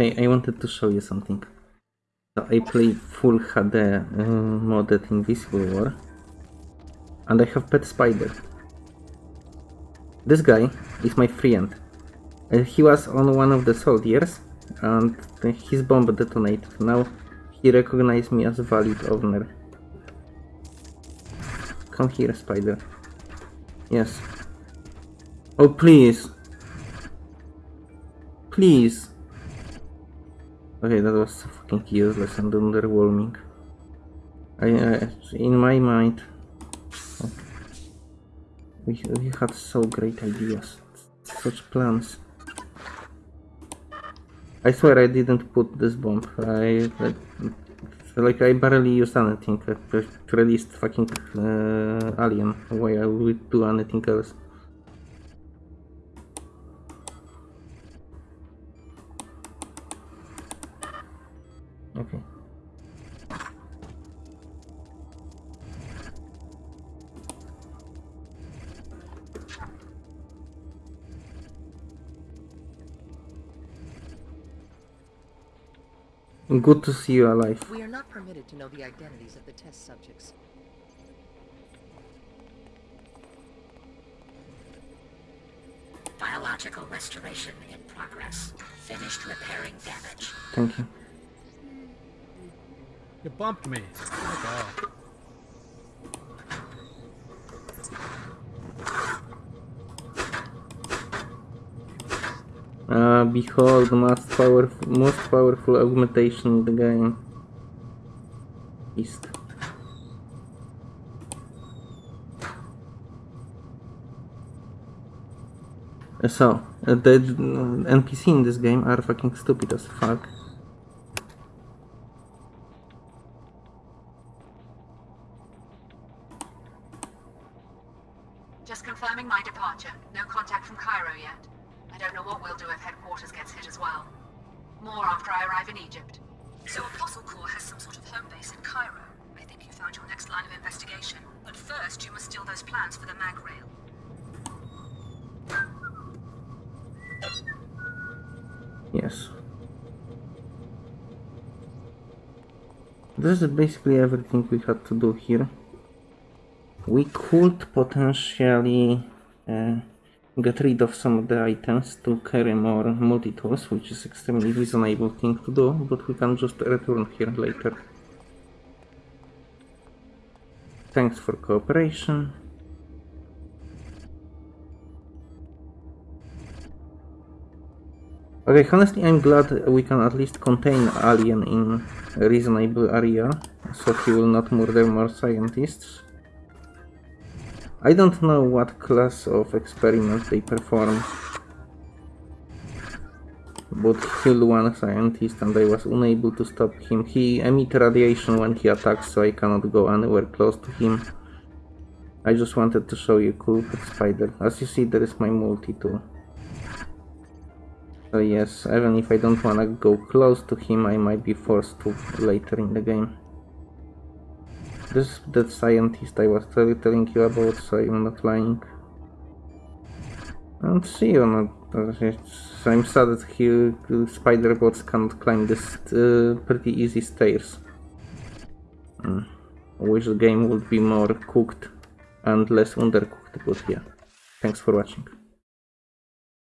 Hey, I wanted to show you something. So I play full HD uh, modded Invisible War. And I have Pet Spider. This guy is my friend. Uh, he was on one of the soldiers and his bomb detonated. Now he recognized me as a valid owner. Come here, Spider. Yes. Oh, please. Please. Okay, that was fucking useless and underwhelming. I, uh, in my mind, we, we had so great ideas, such plans. I swear I didn't put this bomb. I, I like I barely used anything. I just released fucking uh, alien. Why I would do anything else? Okay. Good to see you alive. We are not permitted to know the identities of the test subjects. Biological restoration in progress. Finished repairing damage. Thank you. You bumped me. Oh. Uh, behold, the most powerful, most powerful augmentation in the game. Beast. Uh, So, uh, the uh, NPC in this game are fucking stupid as fuck. Just confirming my departure. No contact from Cairo yet. I don't know what we'll do if headquarters gets hit as well. More after I arrive in Egypt. So Apostle Corps has some sort of home base in Cairo. I think you found your next line of investigation. But first, you must steal those plans for the mag rail. Yes. This is basically everything we had to do here. We could potentially uh, get rid of some of the items to carry more multi-tools, which is extremely reasonable thing to do, but we can just return here later. Thanks for cooperation. Okay, honestly, I'm glad we can at least contain Alien in a reasonable area, so he will not murder more scientists. I don't know what class of experiment they perform, but killed one scientist and I was unable to stop him. He emit radiation when he attacks, so I cannot go anywhere close to him. I just wanted to show you cool spider. As you see, there is my multi-tool. So yes, even if I don't wanna go close to him, I might be forced to later in the game. This is that scientist I was tell telling you about, so I'm not lying. And see you not. Uh, I'm sad that he, uh, spider bots can't climb this uh, pretty easy stairs. I wish the game would be more cooked and less undercooked, but yeah. Thanks for watching.